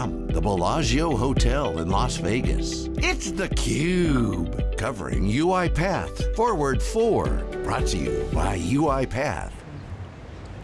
from the Bellagio Hotel in Las Vegas, it's theCUBE, covering UiPath Forward 4, brought to you by UiPath.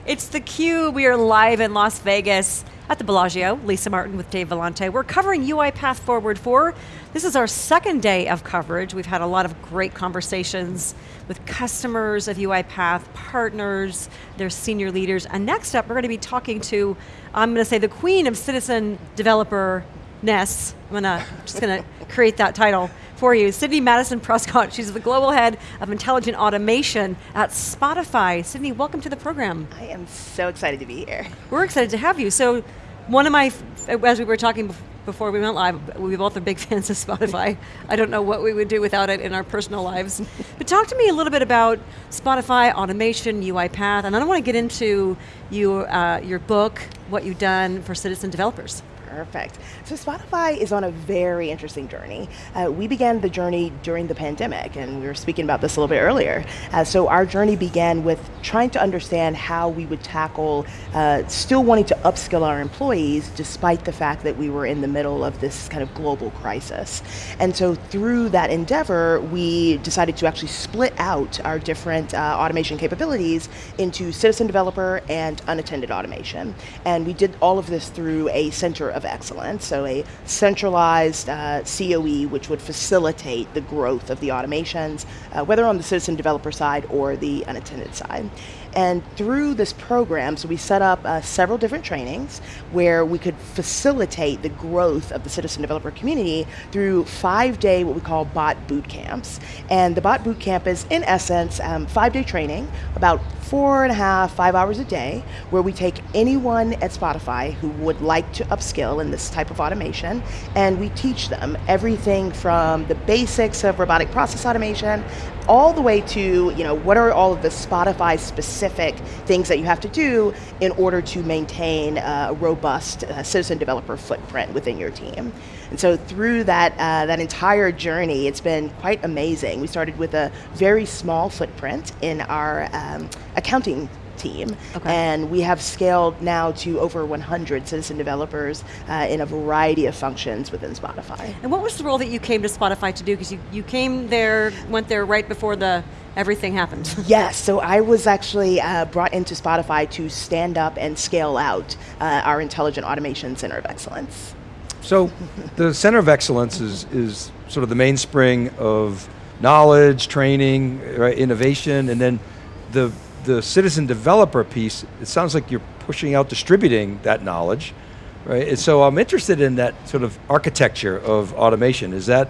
It's theCUBE, we are live in Las Vegas at the Bellagio. Lisa Martin with Dave Vellante. We're covering UiPath Forward 4. This is our second day of coverage. We've had a lot of great conversations with customers of UiPath, partners, their senior leaders, and next up we're going to be talking to, I'm going to say the queen of citizen developer ness. I'm gonna, just going to create that title for you. Sydney Madison Prescott, she's the Global Head of Intelligent Automation at Spotify. Sydney, welcome to the program. I am so excited to be here. We're excited to have you. So one of my, as we were talking before we went live, we both are big fans of Spotify. I don't know what we would do without it in our personal lives. But talk to me a little bit about Spotify, automation, UiPath, and I don't want to get into you, uh, your book, what you've done for citizen developers. Perfect. So Spotify is on a very interesting journey. Uh, we began the journey during the pandemic, and we were speaking about this a little bit earlier. Uh, so our journey began with trying to understand how we would tackle uh, still wanting to upskill our employees despite the fact that we were in the middle of this kind of global crisis. And so through that endeavor, we decided to actually split out our different uh, automation capabilities into citizen developer and unattended automation. And we did all of this through a center of excellence, so a centralized uh, COE which would facilitate the growth of the automations, uh, whether on the citizen developer side or the unattended side. And through this program, so we set up uh, several different trainings where we could facilitate the growth of the citizen developer community through five day, what we call bot boot camps. And the bot boot camp is, in essence, um, five day training, about four and a half, five hours a day, where we take anyone at Spotify who would like to upskill in this type of automation, and we teach them everything from the basics of robotic process automation all the way to, you know, what are all of the Spotify specific things that you have to do in order to maintain a robust uh, citizen developer footprint within your team. And so through that, uh, that entire journey, it's been quite amazing. We started with a very small footprint in our um, accounting team. Okay. And we have scaled now to over 100 citizen developers uh, in a variety of functions within Spotify. And what was the role that you came to Spotify to do? Because you, you came there, went there right before the everything happened. yes, so I was actually uh, brought into Spotify to stand up and scale out uh, our Intelligent Automation Center of Excellence. So the Center of Excellence is, is sort of the mainspring of knowledge, training, right, innovation, and then the the citizen developer piece, it sounds like you're pushing out distributing that knowledge, right? And so I'm interested in that sort of architecture of automation. Is that,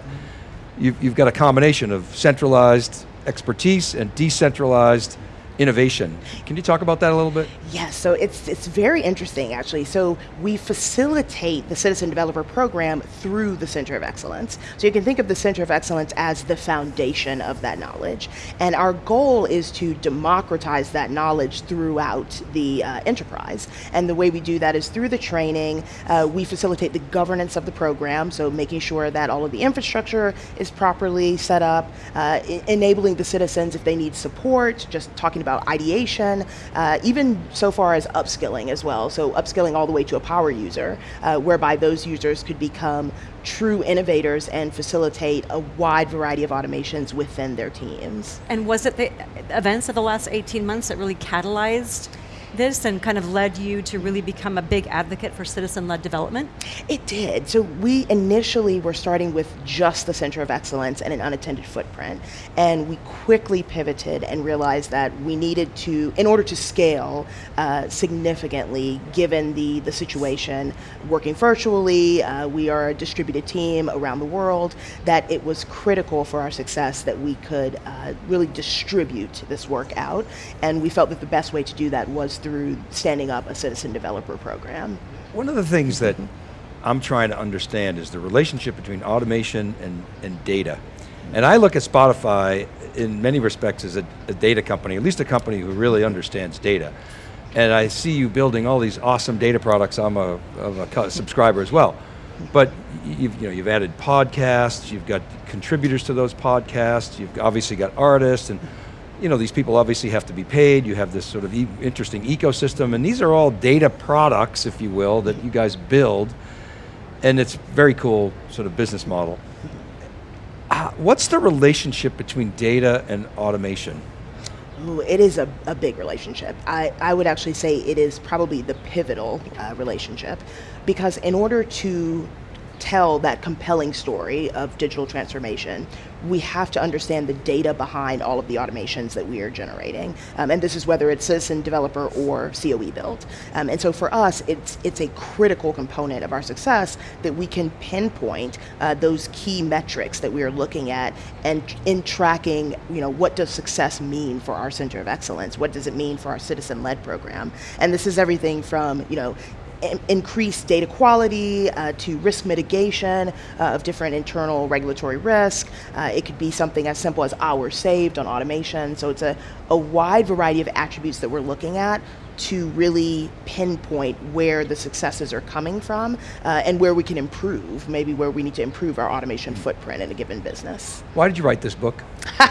you've, you've got a combination of centralized expertise and decentralized innovation. Can you talk about that a little bit? Yes, so it's, it's very interesting actually. So we facilitate the Citizen Developer Program through the Center of Excellence. So you can think of the Center of Excellence as the foundation of that knowledge. And our goal is to democratize that knowledge throughout the uh, enterprise. And the way we do that is through the training, uh, we facilitate the governance of the program, so making sure that all of the infrastructure is properly set up, uh, enabling the citizens if they need support, just talking about ideation, uh, even so far as upskilling as well. So upskilling all the way to a power user, uh, whereby those users could become true innovators and facilitate a wide variety of automations within their teams. And was it the events of the last 18 months that really catalyzed this and kind of led you to really become a big advocate for citizen-led development? It did. So we initially were starting with just the Center of Excellence and an unattended footprint. And we quickly pivoted and realized that we needed to, in order to scale uh, significantly, given the, the situation, working virtually, uh, we are a distributed team around the world, that it was critical for our success that we could uh, really distribute this work out. And we felt that the best way to do that was through standing up a citizen developer program. One of the things that I'm trying to understand is the relationship between automation and, and data. And I look at Spotify in many respects as a, a, data company, at least a company who really understands data. And I see you building all these awesome data products. I'm a, a subscriber as well. But you've, you know, you've added podcasts, you've got contributors to those podcasts, you've obviously got artists, and you know, these people obviously have to be paid, you have this sort of e interesting ecosystem, and these are all data products, if you will, that you guys build. and it's very cool sort of business model. Uh, what's the relationship between data and automation? Ooh, it is a, a big relationship. I, I would actually say it is probably the pivotal uh, relationship because in order to tell that compelling story of digital transformation, we have to understand the data behind all of the automations that we are generating. Um, and this is whether it's citizen developer or COE build. Um, and so for us, it's, it's a critical component of our success that we can pinpoint uh, those key metrics that we are looking at and in tracking, you know, what does success mean for our center of excellence? What does it mean for our citizen-led program? And this is everything from, you know, increase data quality uh, to risk mitigation uh, of different internal regulatory risk. Uh, it could be something as simple as hours saved on automation. So it's a, a wide variety of attributes that we're looking at to really pinpoint where the successes are coming from uh, and where we can improve, maybe where we need to improve our automation footprint in a given business. Why did you write this book?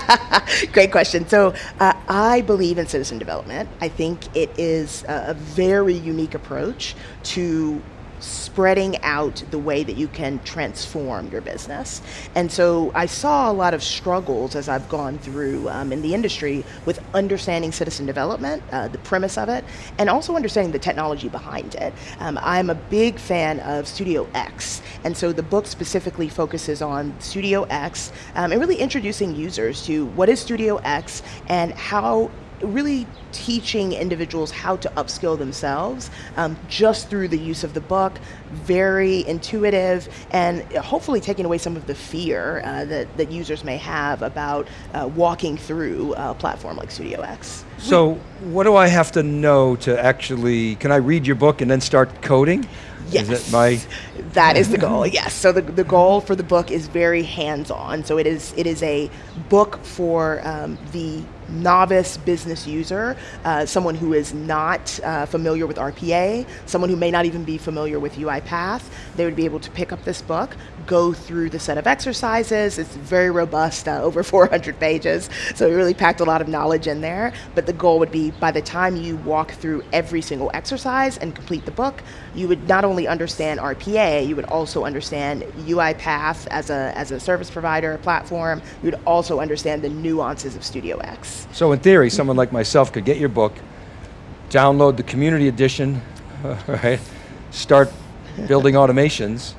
Great question. So uh, I believe in citizen development. I think it is a, a very unique approach to spreading out the way that you can transform your business. And so I saw a lot of struggles as I've gone through um, in the industry with understanding citizen development, uh, the premise of it, and also understanding the technology behind it. Um, I'm a big fan of Studio X, and so the book specifically focuses on Studio X um, and really introducing users to what is Studio X and how really teaching individuals how to upskill themselves um, just through the use of the book. Very intuitive and hopefully taking away some of the fear uh, that, that users may have about uh, walking through a platform like Studio X. So what do I have to know to actually, can I read your book and then start coding? Yes. Is my that is the goal. Yes. So the, the goal for the book is very hands-on. So it is it is a book for um, the novice business user, uh, someone who is not uh, familiar with RPA, someone who may not even be familiar with UiPath, they would be able to pick up this book, go through the set of exercises. It's very robust, uh, over 400 pages, so we really packed a lot of knowledge in there. But the goal would be by the time you walk through every single exercise and complete the book, you would not only understand RPA, you would also understand UiPath as a, as a service provider platform, you would also understand the nuances of Studio X. So in theory, someone like myself could get your book, download the community edition, right? Start building automations,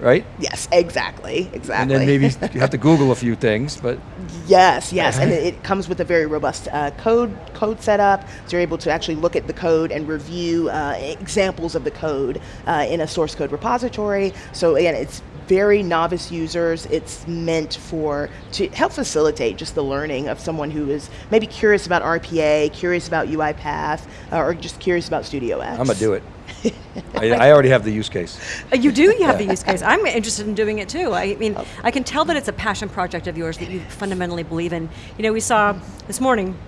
right? Yes, exactly, exactly. And then maybe you have to Google a few things, but yes, yes, and it comes with a very robust uh, code code setup, so you're able to actually look at the code and review uh, examples of the code uh, in a source code repository. So again, it's very novice users. It's meant for to help facilitate just the learning of someone who is maybe curious about RPA, curious about UiPath, uh, or just curious about Studio X. I'm gonna do it. I, I, already have the use case. Uh, you do? You have the use case. I'm interested in doing it too. I mean, I can tell that it's a passion project of yours that you fundamentally believe in. You know, we saw this morning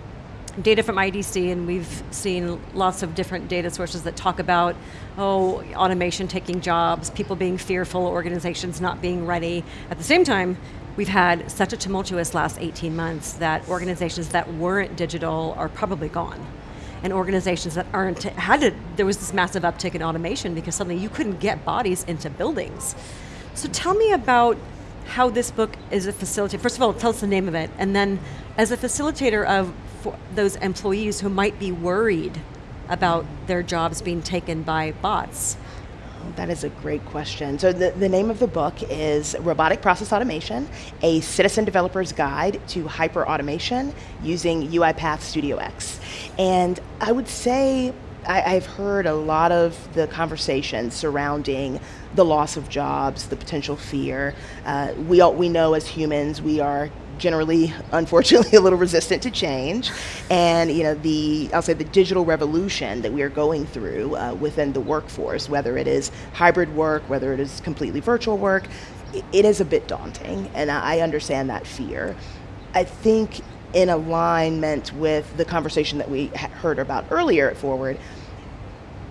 data from IDC, and we've seen lots of different data sources that talk about, oh, automation taking jobs, people being fearful, organizations not being ready. At the same time, we've had such a tumultuous last 18 months that organizations that weren't digital are probably gone. And organizations that aren't, had there was this massive uptick in automation because suddenly you couldn't get bodies into buildings. So tell me about how this book is a facilitator. First of all, tell us the name of it, and then as a facilitator of those employees who might be worried about their jobs being taken by bots? That is a great question. So the, the name of the book is Robotic Process Automation, a citizen developer's guide to hyper automation using UiPath Studio X. And I would say I, have heard a lot of the conversations surrounding the loss of jobs, the potential fear. Uh, we, all, we know as humans we are generally, unfortunately, a little resistant to change. And you know, the I'll say the digital revolution that we are going through uh, within the workforce, whether it is hybrid work, whether it is completely virtual work, it is a bit daunting, and I understand that fear. I think in alignment with the conversation that we heard about earlier at Forward,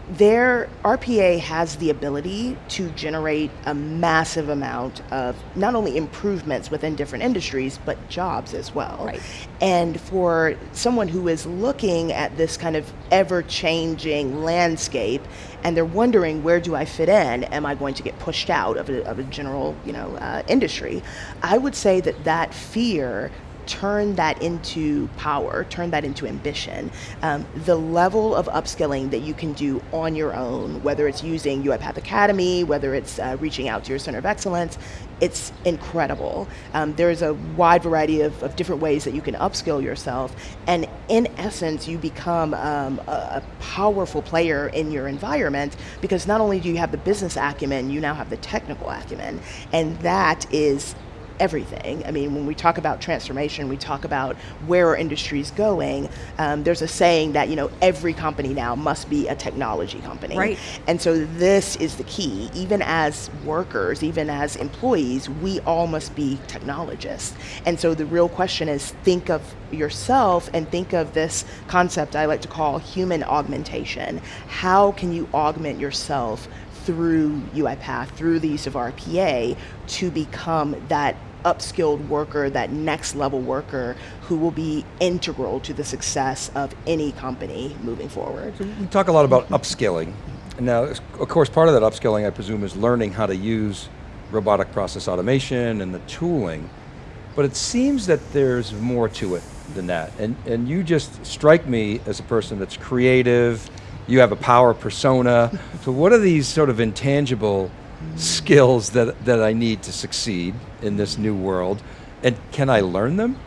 their RPA has the ability to generate a massive amount of not only improvements within different industries, but jobs as well. Right. And for someone who is looking at this kind of ever changing landscape and they're wondering where do I fit in? Am I going to get pushed out of a, of a general you know, uh, industry? I would say that that fear turn that into power, turn that into ambition. Um, the level of upskilling that you can do on your own, whether it's using UiPath Academy, whether it's uh, reaching out to your Center of Excellence, it's incredible. Um, there's a wide variety of, of, different ways that you can upskill yourself, and in essence, you become um, a, a powerful player in your environment because not only do you have the business acumen, you now have the technical acumen, and that is everything. I mean, when we talk about transformation, we talk about where our industry is going. Um, there's a saying that you know every company now must be a technology company, right? And so this is the key. Even as workers, even as employees, we all must be technologists. And so the real question is, think of yourself and think of this concept I like to call human augmentation. How can you augment yourself through UiPath, through the use of RPA, to become that upskilled worker, that next level worker who will be integral to the success of any company moving forward. We talk a lot about upskilling. Now, of course, part of that upskilling, I presume, is learning how to use robotic process automation and the tooling. But it seems that there's more to it than that. And, and you just strike me as a person that's creative, you have a power persona. so what are these sort of intangible skills that, that I need to succeed in this new world? And can I learn them?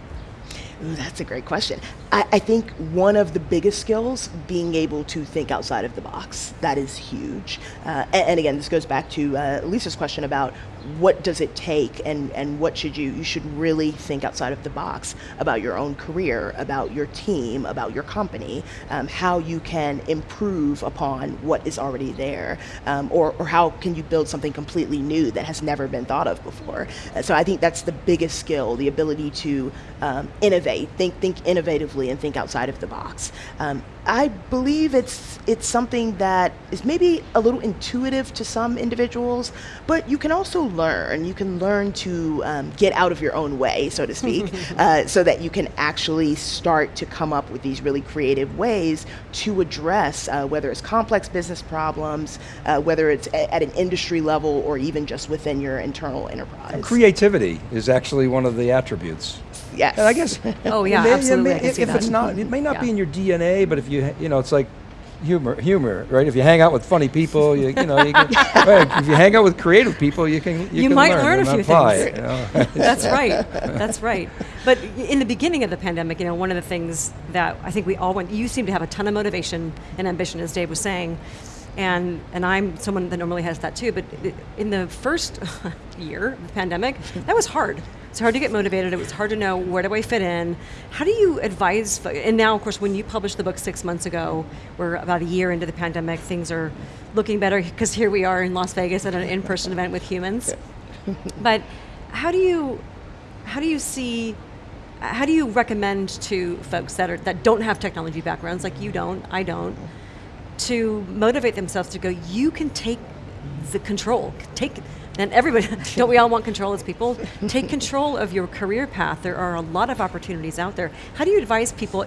Ooh, that's a great question. I, I, think one of the biggest skills, being able to think outside of the box, that is huge. Uh, and, and, again, this goes back to uh, Lisa's question about what does it take and, and what should you, you should really think outside of the box about your own career, about your team, about your company, um, how you can improve upon what is already there, um, or, or how can you build something completely new that has never been thought of before. Uh, so I think that's the biggest skill, the ability to um, innovate, think, think innovatively and think outside of the box. Um, I believe it's it's something that is maybe a little intuitive to some individuals, but you can also learn. You can learn to um, get out of your own way, so to speak, uh, so that you can actually start to come up with these really creative ways to address uh, whether it's complex business problems, uh, whether it's a- at an industry level or even just within your internal enterprise. Creativity is actually one of the attributes. Yes. And I guess. Oh yeah, may, absolutely. May, if, if it's not, it may not yeah. be in your DNA, but if you, you know, it's like humor, humor, right? If you hang out with funny people, you, you know, you can, right, if you hang out with creative people, you can you, You can might learn, learn a few apply things. it, you know? That's right. That's right. But in the beginning of the pandemic, you know, one of the things that I think we all went, you seem to have a ton of motivation and ambition, as Dave was saying. And, and I'm someone that normally has that too, but in the first year of the pandemic, that was hard. It's hard to get motivated. It was hard to know where do I fit in. How do you advise? And now, of course, when you published the book six months ago, we're about a year into the pandemic. Things are looking better because here we are in Las Vegas at an in-person event with humans. But how do you how do you see how do you recommend to folks that are that don't have technology backgrounds like you don't, I don't, to motivate themselves to go, you can take the control. Take and everybody don't we all want control as people? Take control of your career path. There are a lot of opportunities out there. How do you advise people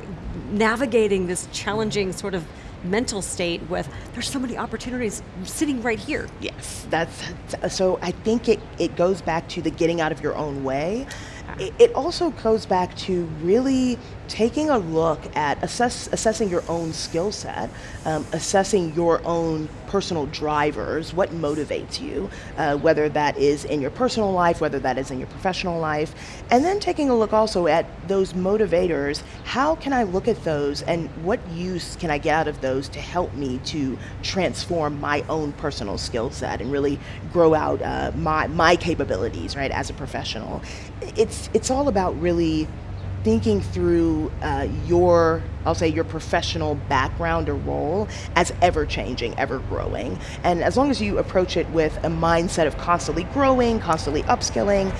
navigating this challenging sort of mental state with there's so many opportunities sitting right here? Yes, that's so. I think it, it goes back to the getting out of your own way. Ah. It, it also goes back to really taking a look at assess, assessing your own skill set, um, assessing your own personal drivers, what motivates you, uh, whether that is in your personal life, whether that is in your professional life, and then taking a look also at those motivators. How can I look at those, and what use can I get out of those to help me to transform my own personal skill set and really grow out uh, my my capabilities, right, as a professional. It's it's all about really thinking through uh, your i'll say your professional background or role as ever changing ever growing and as long as you approach it with a mindset of constantly growing constantly upskilling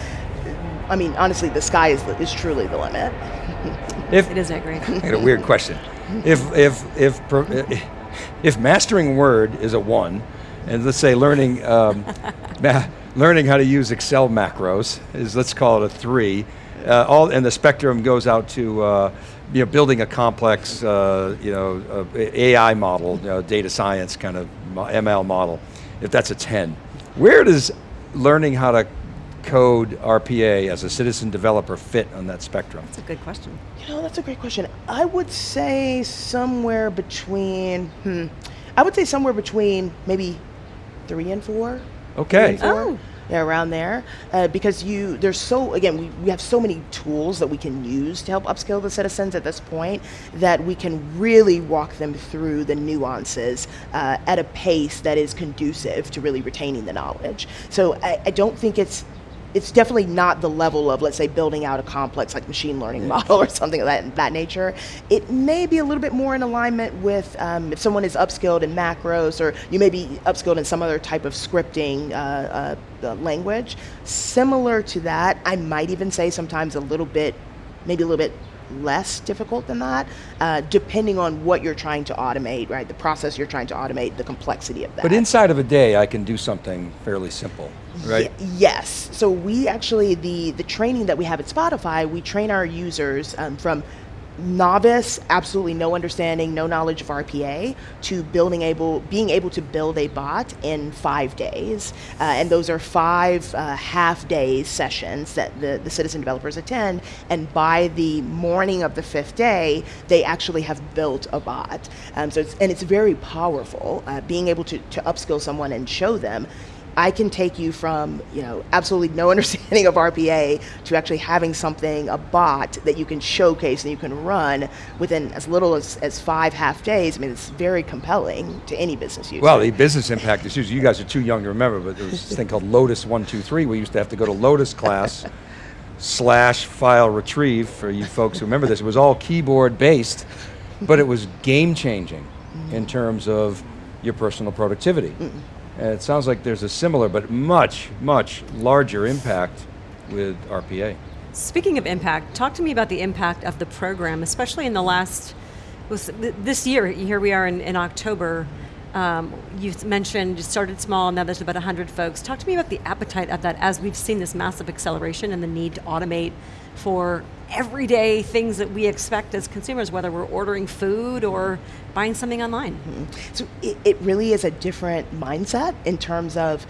i mean honestly the sky is, is truly the limit if It is that great. I got a weird question. If if if pro- if mastering Word is a one, and let's say learning, um, learning how to use Excel macros is, let's call it a three, uh, all, and the spectrum goes out to uh, you know, building a complex uh, you know, AI model, you know, data science kind of ML model, if that's a 10. Where does learning how to code RPA as a citizen developer fit on that spectrum? That's a good question. You know, that's a great question. I would say somewhere between, hmm, I would say somewhere between maybe three and four. Okay. And four. Oh yeah, around there, uh, because you there's so again we, we have so many tools that we can use to help upskill the citizens at this point that we can really walk them through the nuances uh, at a pace that is conducive to really retaining the knowledge. So I, I don't think it's it's definitely not the level of, let's say, building out a complex like machine learning model or something of that, that nature. It may be a little bit more in alignment with um, if someone is upskilled in macros or you may be upskilled in some other type of scripting uh, uh, language. Similar to that, I might even say sometimes a little bit, maybe a little bit less difficult than that, uh, depending on what you're trying to automate, right? The process you're trying to automate, the complexity of that. But inside of a day, I can do something fairly simple, right? Y yes. So we actually, the, the training that we have at Spotify, we train our users um, from novice, absolutely no understanding, no knowledge of RPA, to building able, being able to build a bot in five days. Uh, and those are five uh, half day sessions that the, the citizen developers attend. And by the morning of the fifth day, they actually have built a bot. Um, so it's, and it's very powerful, uh, being able to, to upskill someone and show them I can take you from you know absolutely no understanding of RPA to actually having something, a bot that you can showcase and you can run within as little as, as five half days. I mean, it's very compelling to any business user. Well, the business impact is huge. You guys are too young to remember, but there was this thing called Lotus 123. We used to have to go to Lotus class slash file retrieve for you folks who remember this. It was all keyboard based, but it was game changing mm -hmm. in terms of your personal productivity. Mm -mm. And it sounds like there's a similar but much, much larger impact with RPA. Speaking of impact, talk to me about the impact of the program, especially in the last, this year, here we are in, in October, um, you mentioned you started small, now there's about 100 folks. Talk to me about the appetite of that as we've seen this massive acceleration and the need to automate for everyday things that we expect as consumers, whether we're ordering food or buying something online. Mm -hmm. So it, it, really is a different mindset in terms of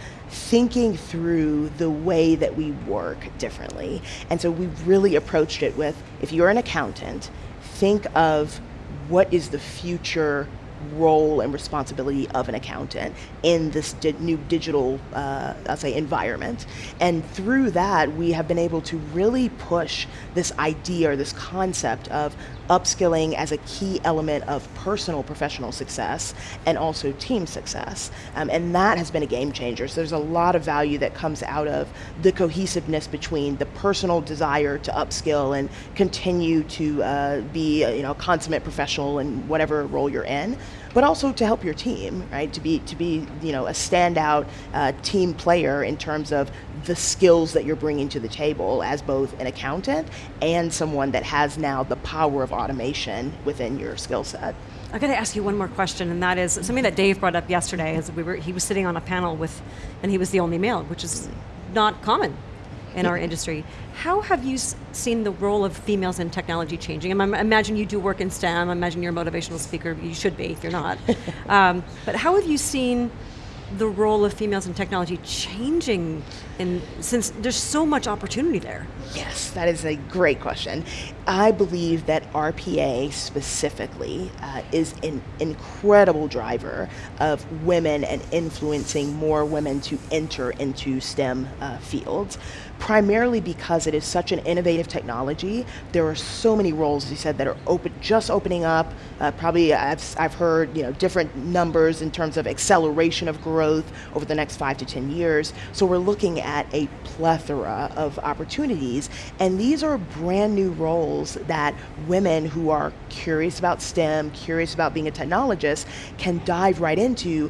thinking through the way that we work differently. And so we've really approached it with, if you're an accountant, think of what is the future role and responsibility of an accountant in this di new digital, uh, I'll say, environment. And through that, we have been able to really push this idea or this concept of upskilling as a key element of personal professional success and also team success. Um, and that has been a game changer. So there's a lot of value that comes out of the cohesiveness between the personal desire to upskill and continue to uh, be a, you know, a consummate professional in whatever role you're in, but also to help your team, right? To be, to be you know, a standout uh, team player in terms of the skills that you're bringing to the table as both an accountant and someone that has now the power of automation within your skill set. I got to ask you one more question, and that is something that Dave brought up yesterday. As we were, he was sitting on a panel with, and he was the only male, which is not common in our industry. How have you seen the role of females in technology changing? I imagine you do work in STEM. I imagine you're a motivational speaker. You should be if you're not. um, but how have you seen the role of females in technology changing in, since there's so much opportunity there? Yes, that is a great question. I believe that RPA specifically uh, is an incredible driver of women and influencing more women to enter into STEM uh, fields primarily because it is such an innovative technology. There are so many roles, as you said, that are open, just opening up. Uh, probably I've, I've heard you know different numbers in terms of acceleration of growth over the next five to 10 years. So we're looking at a plethora of opportunities. And these are brand new roles that women who are curious about STEM, curious about being a technologist, can dive right into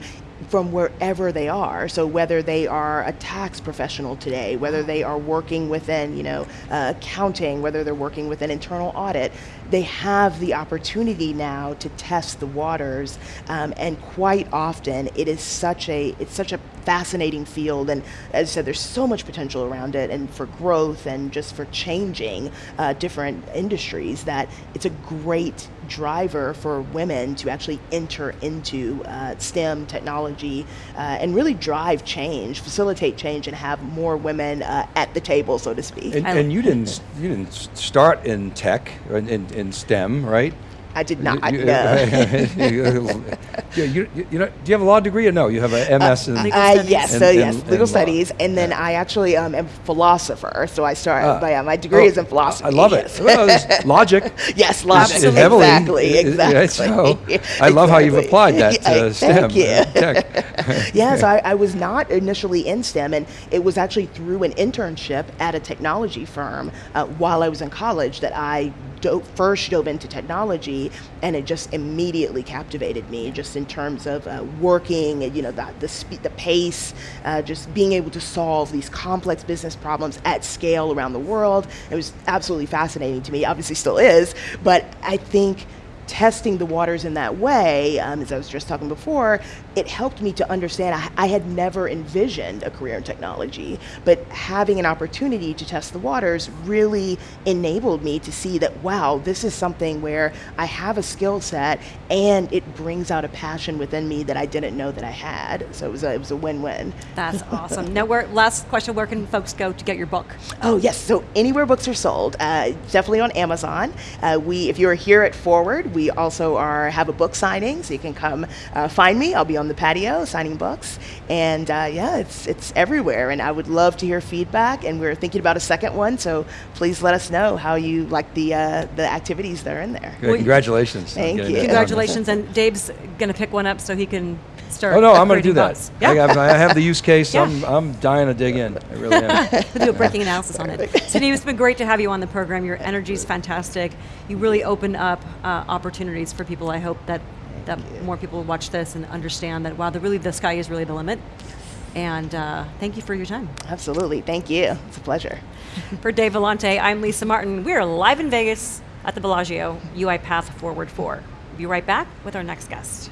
from wherever they are. So whether they are a tax professional today, whether they are working within, you know, uh, accounting, whether they're working within internal audit, they have the opportunity now to test the waters. Um, and quite often, it is such a it's such a fascinating field. And as I said, there's so much potential around it, and for growth and just for changing uh, different industries that it's a great driver for women to actually enter into uh, STEM technology uh, and really drive change, facilitate change, and have more women uh, at the table, so to speak. And, and you didn't you didn't start in tech in, in, in STEM, right? I did not. You, you, no. you, you, you know, do you have a law degree or no? You have an MS in Uh, Legal studies. yes, in- so in- yes, in legal law. studies, and then Yeah. I actually um, am a philosopher. So I started. But yeah, my degree Oh, is in philosophy. I love it. Well, logic. yes, logic. It's heavily- Exactly. it- it- Exactly. yeah, so I love how you've applied that to Yeah, STEM. Thank you. uh, yeah, so I, I was not initially in STEM, and it was actually through an internship at a technology firm uh, while I was in college that I do- first dove into technology, and it just immediately captivated me, just in terms of uh, working, and, you know, the the, the pace, uh, just being able to solve these complex business problems at scale around the world. It was absolutely fascinating to me. Obviously, still is, but I think testing the waters in that way, um, as I was just talking before, it helped me to understand I, I had never envisioned a career in technology, but having an opportunity to test the waters really enabled me to see that, wow, this is something where I have a skill set and it brings out a passion within me that I didn't know that I had. So it was a, it was a win-win. That's awesome. Now, where, last question: Where can folks go to get your book? Oh yes, so anywhere books are sold, uh, definitely on Amazon. Uh, we, if you're here at Forward, we also are have a book signing, so you can come uh, find me. I'll be on the patio signing books, and uh, yeah, it's it's everywhere. And I would love to hear feedback. And we're thinking about a second one, so please let us know how you like the uh, the activities that are in there. Good, Congratulations. Thank you. Congratulations, and Dave's going to pick one up so he can start. Oh no, I'm going to do that. books. I, Yeah. have, I have the use case. Yeah. I'm, I'm dying to dig in. I really am. We'll do a breaking analysis on it. Steve, it's been great to have you on the program. Your energy is fantastic. You really open up uh, opportunities for people. I hope that that more people watch this and understand that wow, the really the sky is really the limit. And uh, thank you for your time. Absolutely, thank you. It's a pleasure. For Dave Vellante, I'm Lisa Martin. We are live in Vegas at the Bellagio UiPath Forward 4. We'll be right back with our next guest.